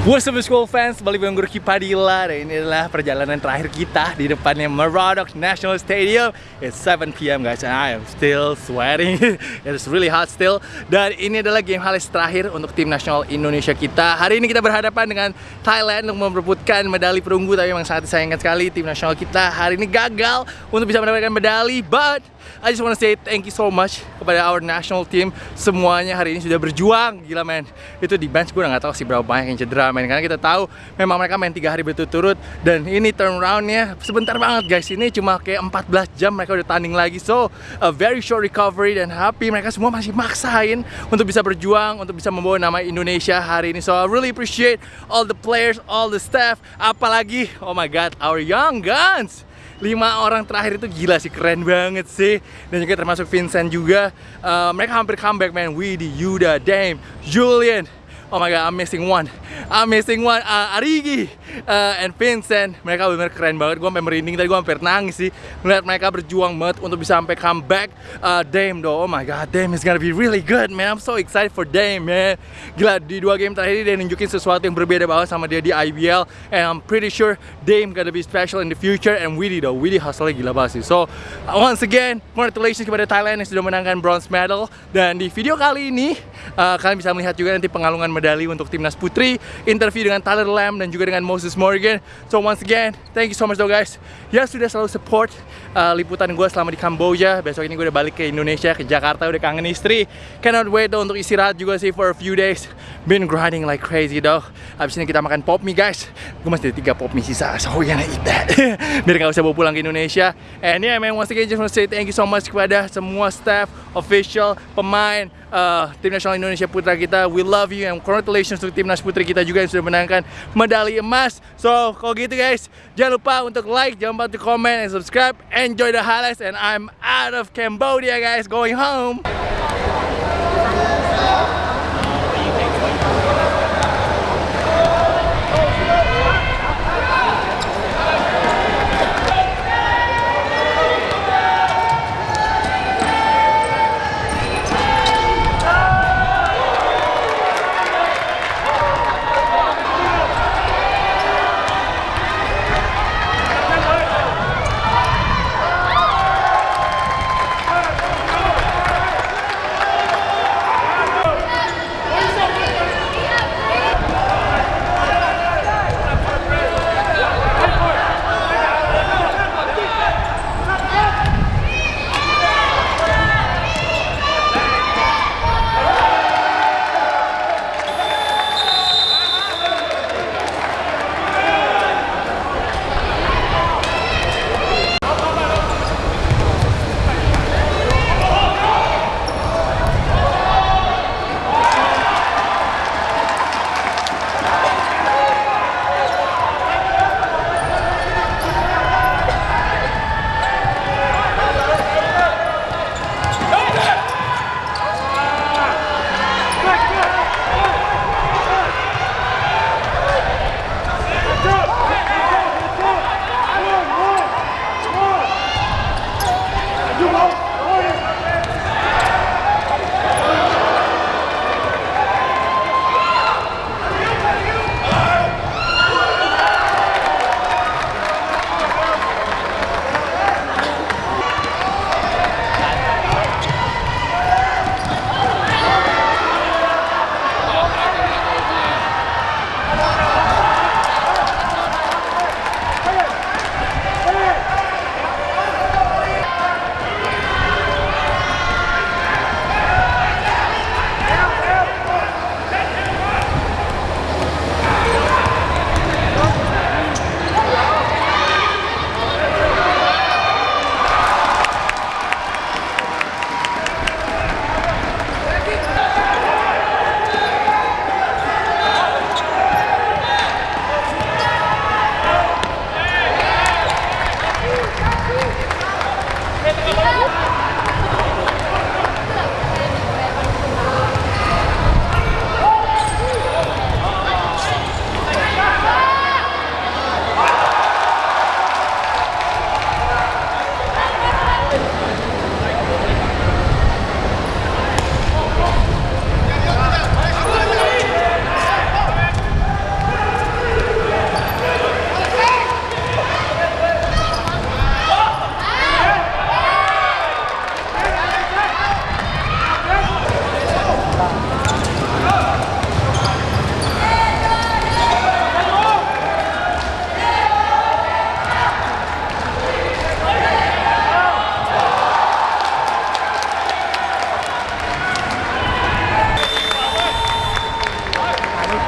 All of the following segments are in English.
What's up school fans, balik dengan Guru Kipadila Dan ini adalah perjalanan terakhir kita di depannya Murdoch National Stadium. It's 7pm guys and I am still sweating. It's really hot still. Dan ini adalah game halis terakhir untuk tim nasional Indonesia kita. Hari ini kita berhadapan dengan Thailand untuk memperebutkan medali perunggu Tapi memang sangat disayangkan sekali tim nasional kita hari ini gagal untuk bisa mendapatkan medali But I just want to say thank you so much kepada our national team. Semuanya hari ini sudah berjuang. Gila men. Itu di bench gue udah gak tahu sih berapa banyak yang cedera men. Karena kita tahu memang mereka main tiga hari berturut-turut. Dan ini turnaroundnya sebentar banget guys. Ini cuma kayak 14 jam mereka udah tanding lagi. So a very short recovery dan happy Mereka semua masih maksain untuk bisa berjuang Untuk bisa membawa nama Indonesia hari ini. So I really appreciate all the players, all the staff. Apalagi, oh my god, our young guns lima orang terakhir itu gila sih keren banget sih. Dan juga termasuk Vincent juga. Uh, mereka hampir comeback man. Widi, Yuda, Dame, Julian Oh my god, I'm missing one. I'm missing one. Uh, Arigi uh, and Vincent, mereka benar keren banget. Gue sampai merinding tadi, gue hampir nangis sih melihat mereka berjuang banget untuk bisa sampai comeback. Uh, Dame though, oh my god, Dame is gonna be really good, man. I'm so excited for Dame, man. Gila di dua game terakhir dia nunjukin sesuatu yang berbeda banget sama dia di IBL, and I'm pretty sure Dame gonna be special in the future. And Widi though, Widi hustle gila banget sih. So uh, once again, congratulations kepada Thailand yang sudah menangkan bronze medal. Dan di video kali ini uh, kalian bisa melihat juga nanti pengalungan medali untuk timnas putri, interview dengan Tyler Lamb dan juga dengan Moses Morgan. So once again, thank you so much though guys. Ya sudah selalu support uh, liputan gue selama di Kamboja. Besok ini gue udah balik ke Indonesia, ke Jakarta, udah kangen istri. Cannot wait though untuk istirahat juga sih for a few days. Been grinding like crazy though. Habis ini kita makan pop mie guys. Gue masih ada tiga pop mie sisa, so we're gonna eat that. Biar gak usah bawa pulang ke Indonesia. And yeah man, once again just want to say thank you so much kepada semua staff, official, pemain, uh, tim nasional Indonesia putra kita. We love you and congratulations untuk timnas putri kita juga yang sudah menangkan medali emas. So kalau gitu guys, jangan lupa untuk like, jangan lupa untuk comment and subscribe. Enjoy the highlights and I'm out of Cambodia guys, going home.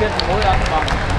Jetzt wohl anfangen.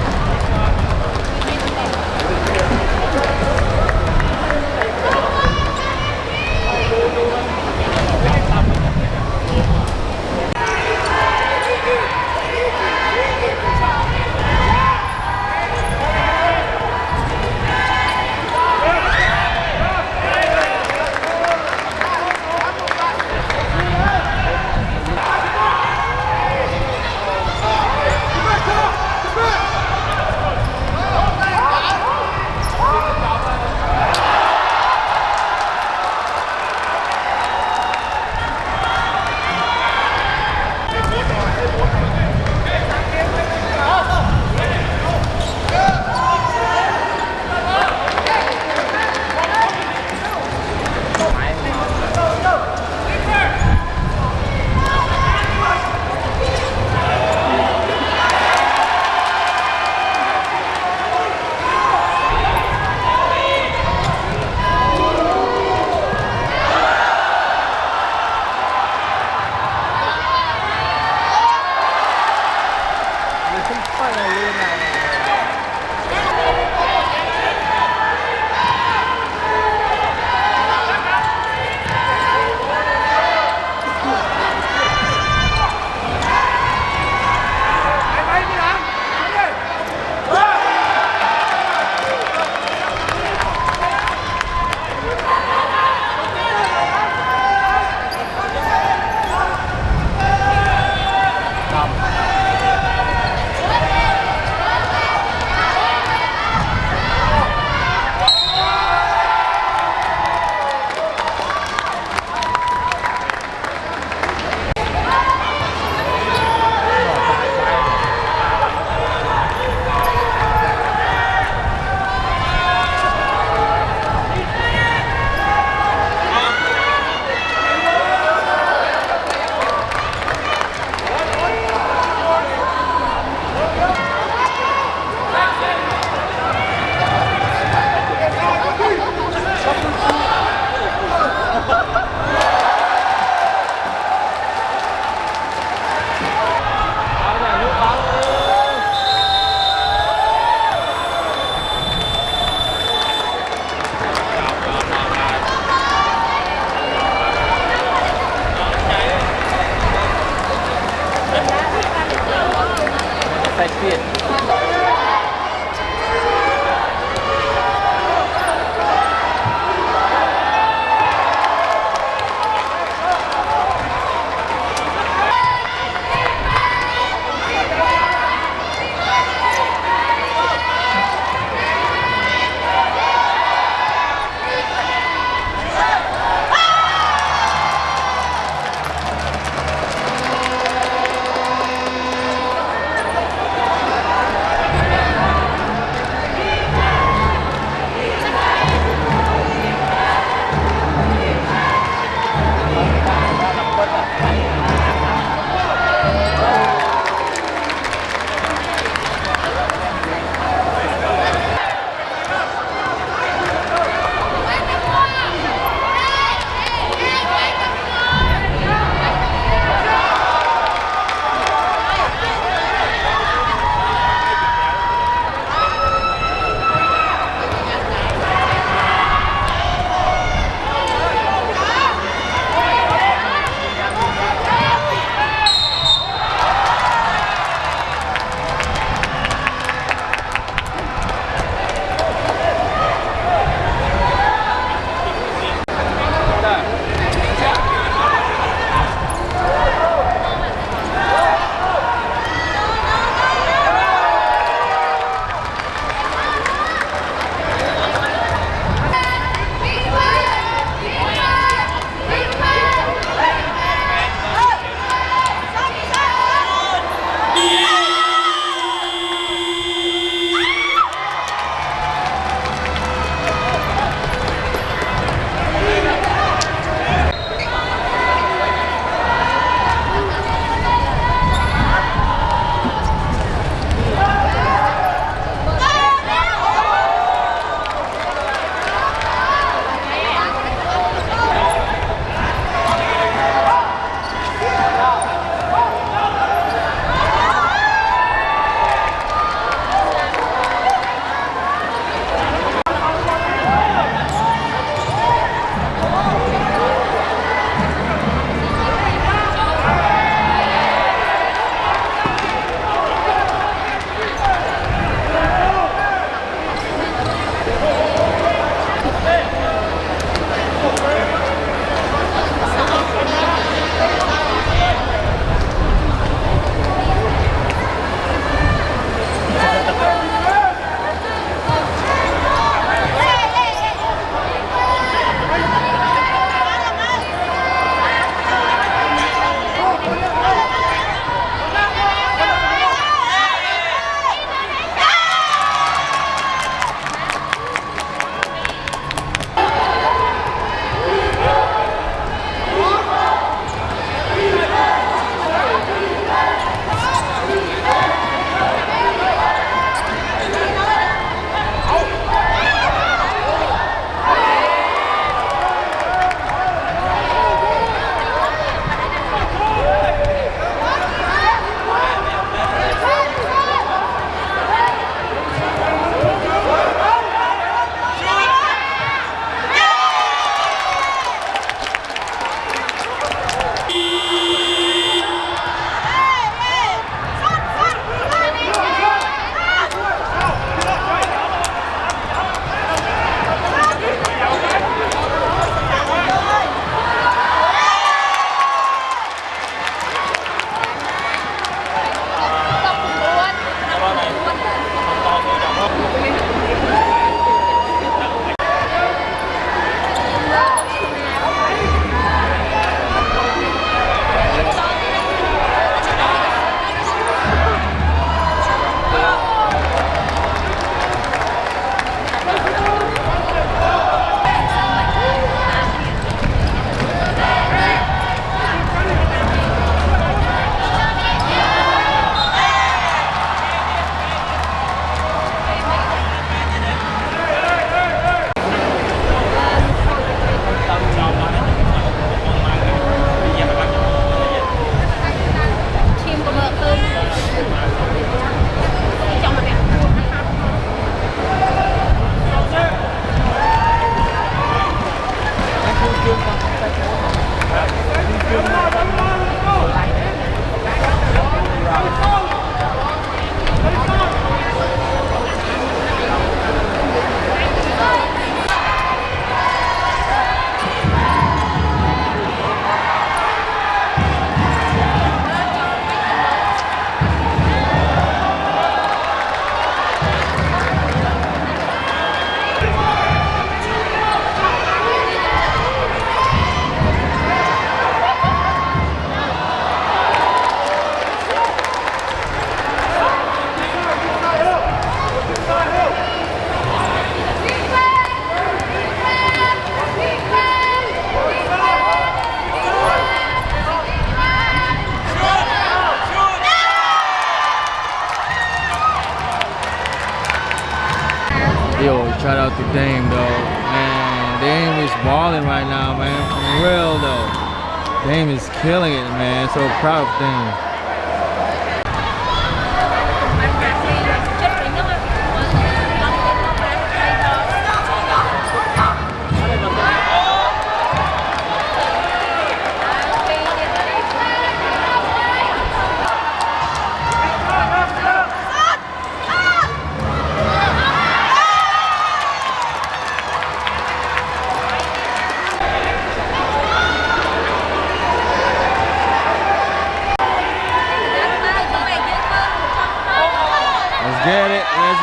Dame is balling right now, man. For real though. Dame is killing it, man. So proud of Dame.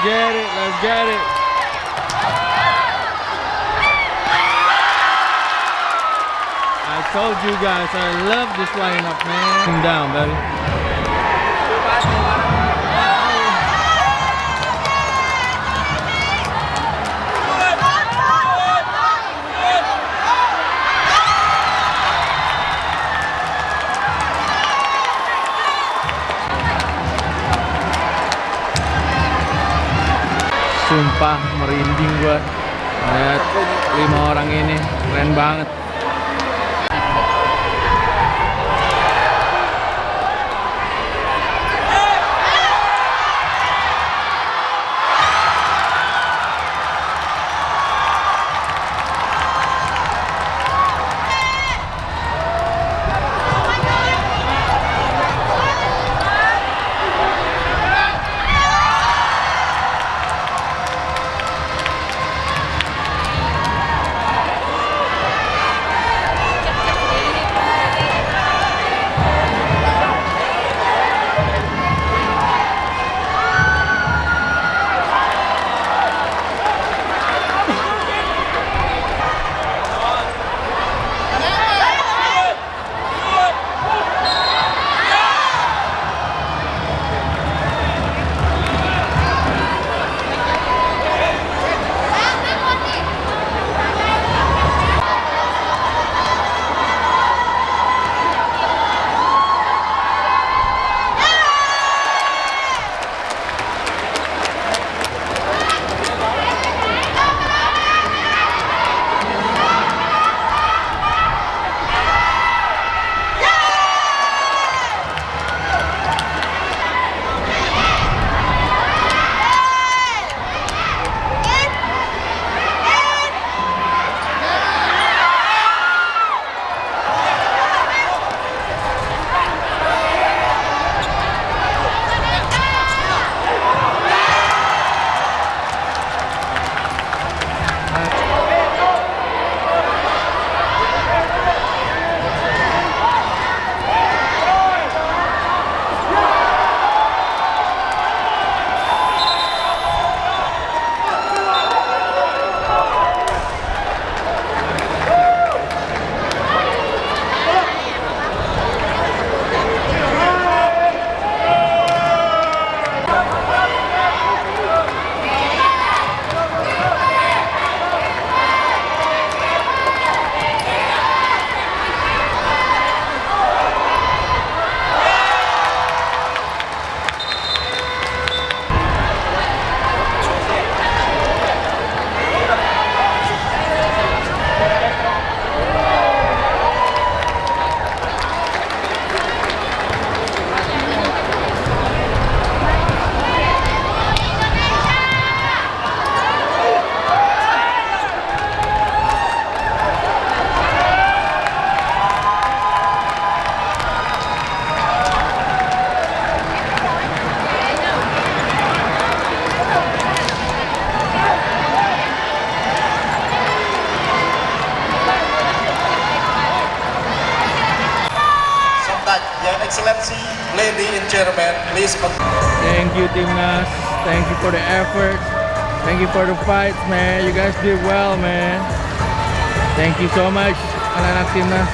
Get it. Let's get it. I told you guys I love this lineup, man. Come down, baby. Sumpah merinding gua. Lihat lima orang ini Keren banget for the effort. Thank you for the fights man. You guys did well man. Thank you so much anak-anak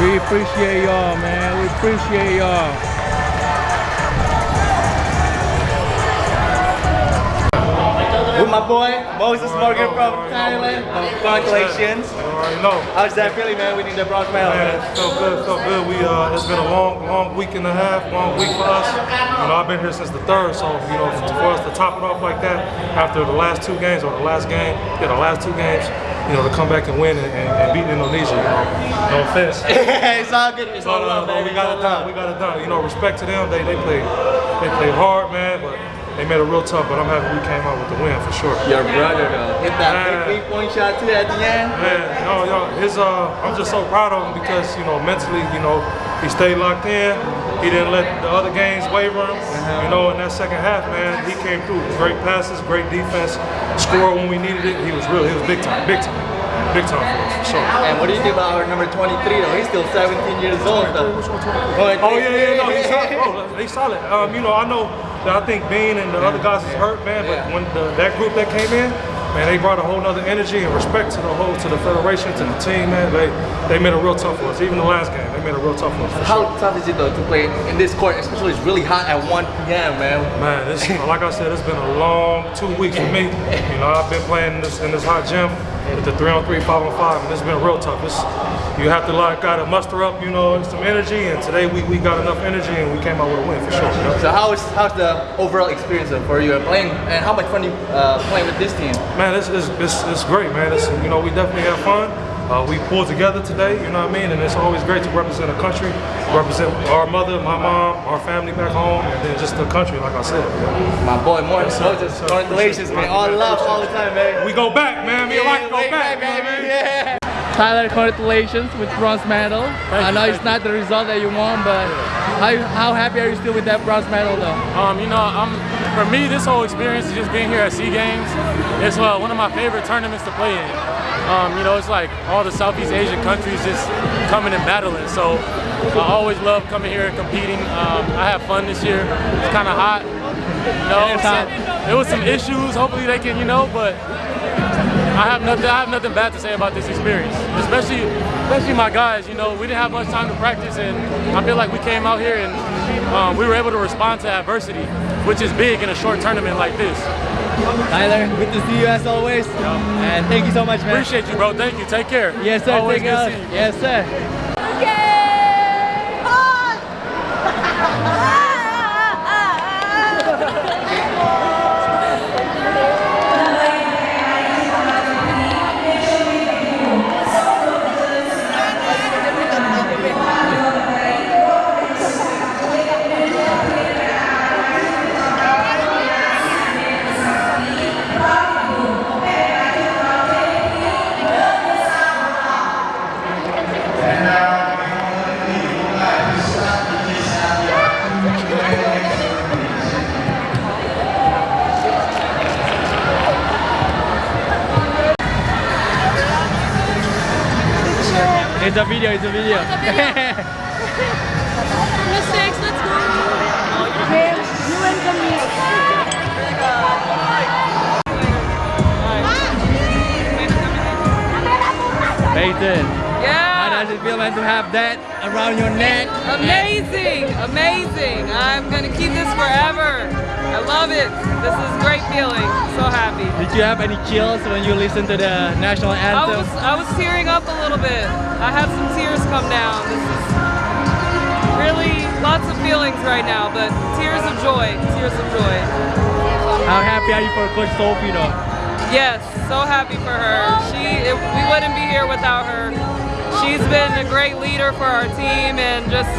We appreciate y'all man. We appreciate y'all With my boy, Moses Morgan from Thailand. Congratulations. Already know. How's that feeling, man, winning the bronze medal? Man, felt good, felt good. We uh, it's been a long, long week and a half, long week for us. You know, I've been here since the third, so you know, for us to top it off like that after the last two games or the last game, yeah, the last two games, you know, to come back and win and, and, and beat Indonesia. You know, no offense. it's all good. It's all But, uh, love, man. we got it done. We got it done. You know, respect to them. They they played they played hard, man, but they made it real tough. But I'm happy we came out with the win for sure. Your brother, though. Hit that Man. big three-point shot, too, at the end. Man, no, yo, his uh, I'm just so proud of him because you know mentally, you know, he stayed locked in. He didn't let the other games waver him. You know, in that second half, man, he came through. Great passes, great defense, scored when we needed it. He was real. he was big time, big time, big time for us, for sure. And what do you think about our number 23, though? He's still 17 years old, though. Oh yeah, yeah, no, he's solid, bro. They solid. Um, you know, I know that I think Bean and the other guys is hurt, man. But when the, that group that came in, man, they brought a whole nother energy and respect to the whole, to the federation, to the team, man. They they made it real tough for us. Even the last game, they made it real tough for us. For How sure. tough is it, though, to play in this court, especially it's really hot at 1 p.m., man? Man, this, like I said, it's been a long two weeks for me. You know, I've been playing in this in this hot gym with the three on three, five on five, and it's been real tough. It's, you have to like gotta muster up, you know, some energy, and today we, we got enough energy and we came out with a win for sure. You know? So how is how's the overall experience for you playing, and how much fun you uh, playing with this team? Man, it's, it's, it's, it's great, man. It's, you know, we definitely have fun. Uh, we pulled together today, you know what I mean? And it's always great to represent a country, represent our mother, my mom, our family back home, and then just the country, like I said. My boy, Morris sir. Moses, Yes, sir. congratulations, man. All love all the time, man. We go back, man. Me and Mike go back, back, man. baby. Yeah. Tyler, congratulations with bronze medal. I know it's not the result that you want, but how, how happy are you still with that bronze medal though? Um, you know, I'm for me this whole experience is just being here at Sea Games. It's uh, one of my favorite tournaments to play in. Um, you know, it's like all the Southeast Asian countries just coming and battling. So I always love coming here and competing. Um, I have fun this year. It's kind of hot. You know, It's hot. so there was some issues. Hopefully they can, you know, but I have nothing. I have nothing bad to say about this experience, especially, especially my guys. You know, we didn't have much time to practice, and I feel like we came out here and um, we were able to respond to adversity, which is big in a short tournament like this. Tyler, good to see you as always. And thank you so much, man. Appreciate you, bro. Thank you. Take care. Yes, sir. Always Take care. Yes, sir. It's a video. It's a video. Mistakes, let's go. You win from me. Peyton, how does it feel, man, to have that around your neck? Amazing, amazing. I'm gonna keep this forever. I love it. This is a great feeling. So happy. Did you have any chills when you listened to the national anthem? I was I was tearing up a little bit. I had some tears come down. This is really lots of feelings right now, but tears of joy. Tears of joy. How happy are you for Coach Sophie, though? Yes, so happy for her. She, it, we wouldn't be here without her. She's been a great leader for our team and just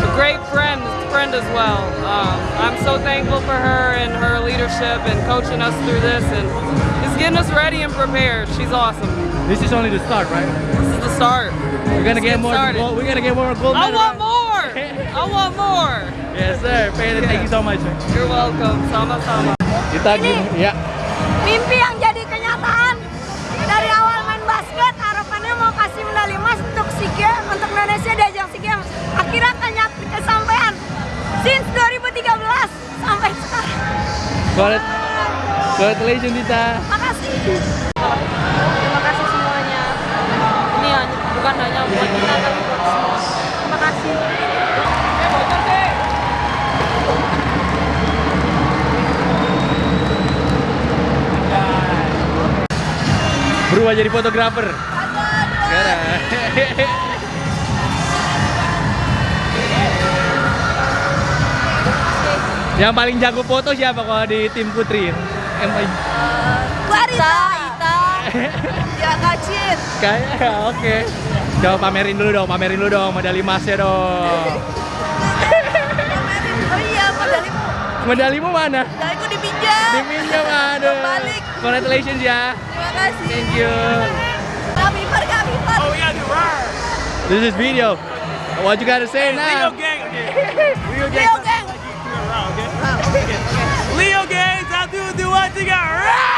a great friend, friend as well. Um, I'm so thankful for her and her leadership and coaching us through this and just getting us ready and prepared. She's awesome. This is only the start, right? This is the start. We're gonna get get more gold. We're gonna get more gold I want right? more. I want more. Yes, sir. Peyton, thank you so much. You're welcome. Sama-sama. Kita gini, ya. mimpi yang Games untuk Indonesia di ajang SEA Games akhirnya kenyat kesampaian since 2013 sampai sekarang. Congrat- Congratulations, Dita. makasih. Terima kasih semuanya. Ini hanya bukan hanya buat kita tapi buat semua. Terima kasih. Berubah jadi fotografer. Sekarang. Yang paling jago foto siapa kalau di tim putri? Yang paling Clarita, Ita, ya kacir. kayak oke. Coba pamerin dulu dong, pamerin dulu dong medali emasnya dong. Oh iya, medalimu, Medalimu mana? medaliku dipinjam. Dipinjam aduh. Balik. Congratulations ya. Terima kasih. Thank you. Oh, we gotta do right. This is video. What you gotta say now? Leo gang, okay. Leo gang. Leo gang. Okay. Leo gang, satu, dua, tiga.